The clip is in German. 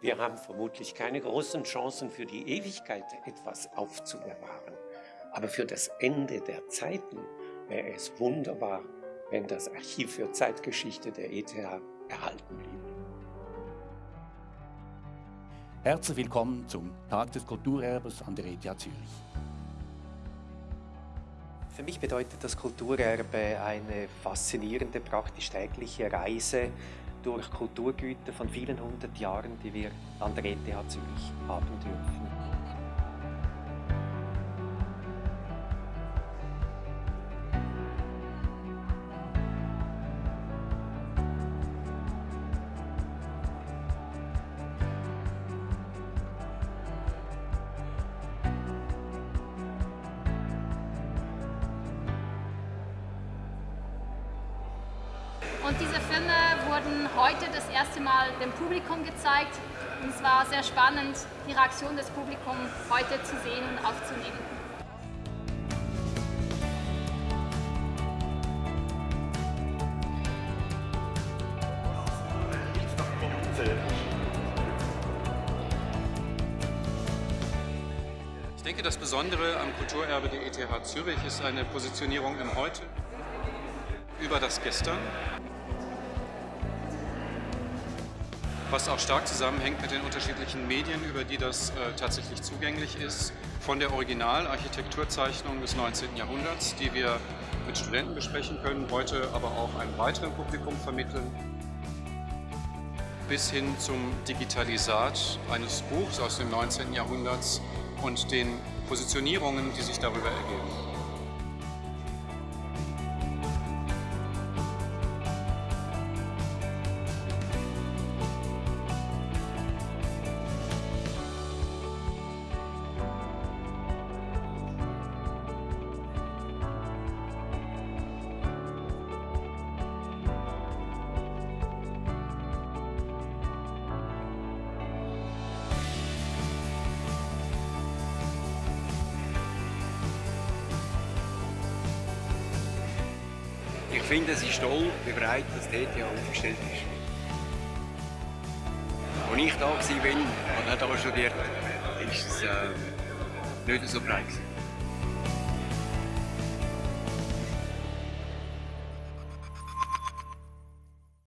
Wir haben vermutlich keine großen Chancen für die Ewigkeit etwas aufzubewahren. Aber für das Ende der Zeiten wäre es wunderbar, wenn das Archiv für Zeitgeschichte der ETH erhalten blieb. Herzlich willkommen zum Tag des Kulturerbes an der ETH Zürich. Für mich bedeutet das Kulturerbe eine faszinierende, praktisch tägliche Reise durch Kulturgüter von vielen hundert Jahren, die wir an der ETH Zürich haben dürfen. Und diese Filme wurden heute das erste Mal dem Publikum gezeigt. Und es war sehr spannend, die Reaktion des Publikums heute zu sehen und aufzunehmen. Ich denke, das Besondere am Kulturerbe der ETH Zürich ist eine Positionierung im Heute über das Gestern was auch stark zusammenhängt mit den unterschiedlichen Medien, über die das äh, tatsächlich zugänglich ist. Von der Originalarchitekturzeichnung des 19. Jahrhunderts, die wir mit Studenten besprechen können, heute aber auch einem weiteren Publikum vermitteln, bis hin zum Digitalisat eines Buchs aus dem 19. Jahrhunderts und den Positionierungen, die sich darüber ergeben. Ich finde, es ist toll, wie breit das TTH aufgestellt ist. Als ich da war und hier studiert war es äh, nicht so breit.